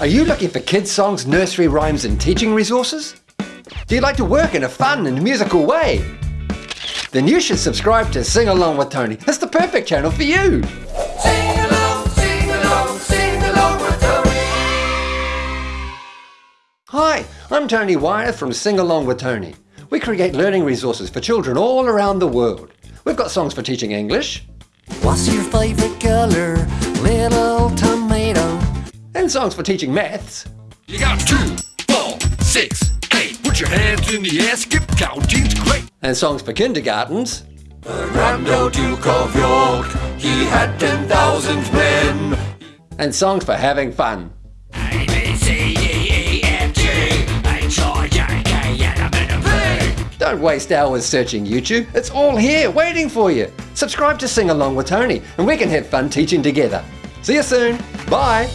Are you looking for kids songs, nursery rhymes and teaching resources? Do you like to work in a fun and musical way? Then you should subscribe to Sing Along with Tony. It's the perfect channel for you. Sing along, sing along, sing along with Tony. Hi, I'm Tony Wyeth from Sing Along with Tony. We create learning resources for children all around the world. We've got songs for teaching English What's your favorite color, songs for teaching maths. You got two, four, six, eight. Put your hands in the air, skip counting's great. And songs for kindergartens. Grand Old Duke of York, he had 10,000 men. And songs for having fun. Don't waste hours searching YouTube. It's all here, waiting for you. Subscribe to Sing Along with Tony, and we can have fun teaching together. See you soon. Bye.